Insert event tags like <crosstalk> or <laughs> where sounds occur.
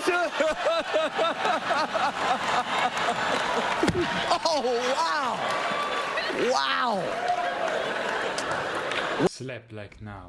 pressure. <laughs> oh, wow. Wow. Slap like now.